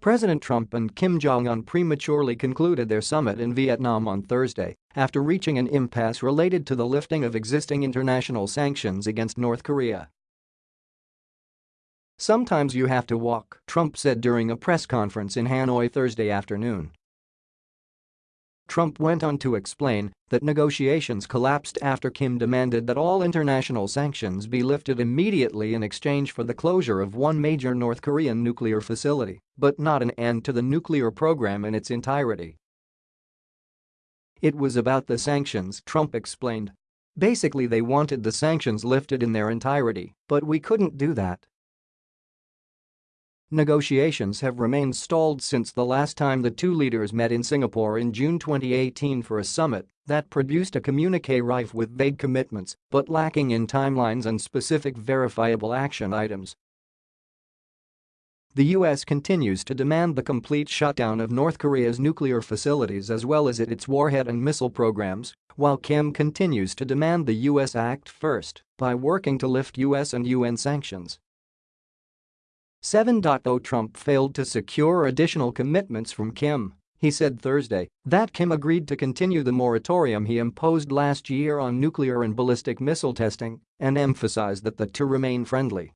President Trump and Kim Jong-un prematurely concluded their summit in Vietnam on Thursday after reaching an impasse related to the lifting of existing international sanctions against North Korea. Sometimes you have to walk, Trump said during a press conference in Hanoi Thursday afternoon. Trump went on to explain that negotiations collapsed after Kim demanded that all international sanctions be lifted immediately in exchange for the closure of one major North Korean nuclear facility, but not an end to the nuclear program in its entirety. It was about the sanctions, Trump explained. Basically they wanted the sanctions lifted in their entirety, but we couldn't do that. Negotiations have remained stalled since the last time the two leaders met in Singapore in June 2018 for a summit that produced a communique rife with vague commitments but lacking in timelines and specific verifiable action items. The U.S. continues to demand the complete shutdown of North Korea's nuclear facilities as well as its warhead and missile programs, while Kim continues to demand the U.S. act first by working to lift U.S. and UN sanctions. 7.0 Trump failed to secure additional commitments from Kim. He said Thursday that Kim agreed to continue the moratorium he imposed last year on nuclear and ballistic missile testing and emphasized that the two remain friendly.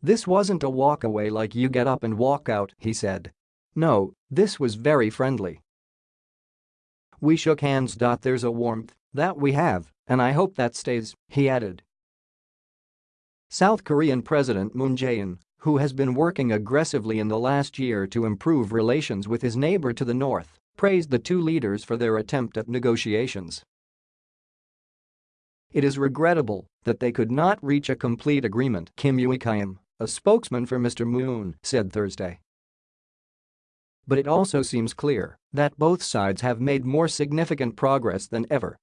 This wasn't a walkaway like you get up and walk out, he said. No, this was very friendly. We shook hands. There's a warmth that we have, and I hope that stays, he added. South Korean President Moon Jae-in, who has been working aggressively in the last year to improve relations with his neighbor to the north, praised the two leaders for their attempt at negotiations. It is regrettable that they could not reach a complete agreement, Kim Eui-kyeom, a spokesman for Mr. Moon, said Thursday. But it also seems clear that both sides have made more significant progress than ever